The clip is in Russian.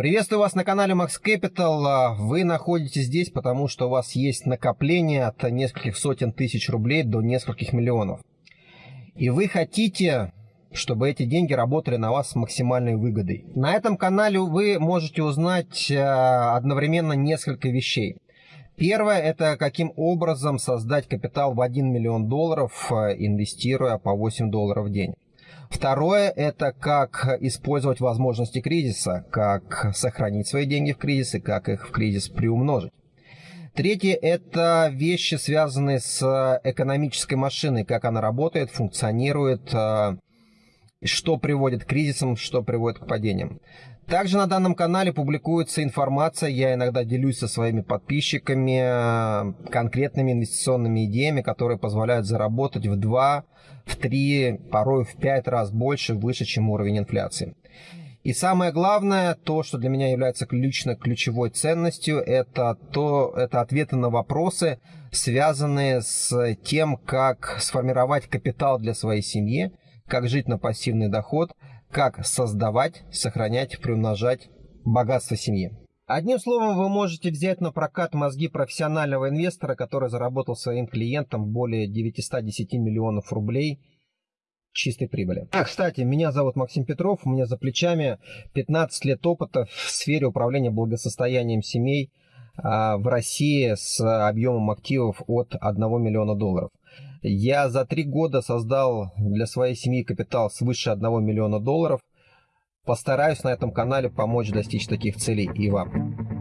Приветствую вас на канале Max Capital. А, вы находитесь здесь, потому что у вас есть накопление от нескольких сотен тысяч рублей до нескольких миллионов. И вы хотите, чтобы эти деньги работали на вас с максимальной выгодой. На этом канале вы можете узнать а, одновременно несколько вещей. Первое – это каким образом создать капитал в 1 миллион долларов, а, инвестируя по 8 долларов в день. Второе – это как использовать возможности кризиса, как сохранить свои деньги в кризис и как их в кризис приумножить. Третье – это вещи, связанные с экономической машиной, как она работает, функционирует, а, что приводит к кризисам, что приводит к падениям. Также на данном канале публикуется информация, я иногда делюсь со своими подписчиками а, конкретными инвестиционными идеями, которые позволяют заработать в два в 3, порой в 5 раз больше, выше, чем уровень инфляции. И самое главное, то, что для меня является лично ключевой ценностью, это, то, это ответы на вопросы, связанные с тем, как сформировать капитал для своей семьи, как жить на пассивный доход, как создавать, сохранять, приумножать богатство семьи. Одним словом, вы можете взять на прокат мозги профессионального инвестора, который заработал своим клиентам более 910 миллионов рублей чистой прибыли. А, кстати, меня зовут Максим Петров, у меня за плечами 15 лет опыта в сфере управления благосостоянием семей в России с объемом активов от 1 миллиона долларов. Я за три года создал для своей семьи капитал свыше 1 миллиона долларов – Постараюсь на этом канале помочь достичь таких целей и вам.